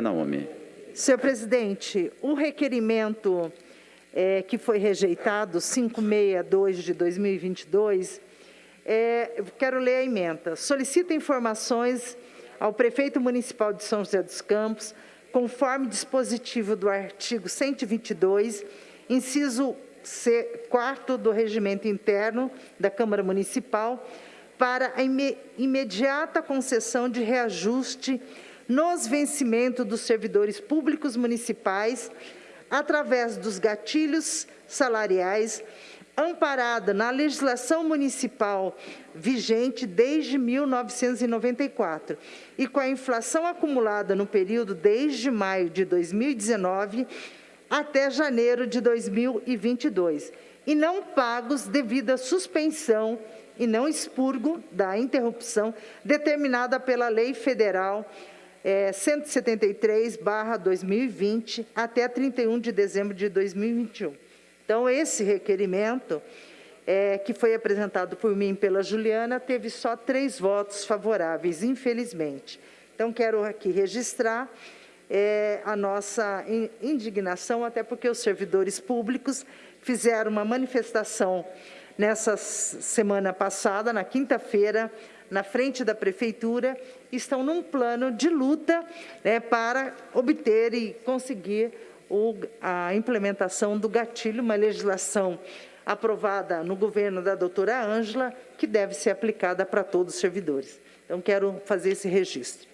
Naomi. Senhor presidente, o requerimento é, que foi rejeitado, 562 de 2022, é, quero ler a emenda. Solicita informações ao prefeito municipal de São José dos Campos, conforme dispositivo do artigo 122, inciso C, 4 do regimento interno da Câmara Municipal, para a imediata concessão de reajuste nos vencimentos dos servidores públicos municipais através dos gatilhos salariais amparada na legislação municipal vigente desde 1994 e com a inflação acumulada no período desde maio de 2019 até janeiro de 2022 e não pagos devido à suspensão e não expurgo da interrupção determinada pela Lei Federal é, 173/2020 até 31 de dezembro de 2021. Então, esse requerimento, é, que foi apresentado por mim e pela Juliana, teve só três votos favoráveis, infelizmente. Então, quero aqui registrar é, a nossa indignação, até porque os servidores públicos fizeram uma manifestação nessa semana passada, na quinta-feira, na frente da prefeitura, estão num plano de luta né, para obter e conseguir o, a implementação do gatilho, uma legislação aprovada no governo da doutora Ângela, que deve ser aplicada para todos os servidores. Então, quero fazer esse registro.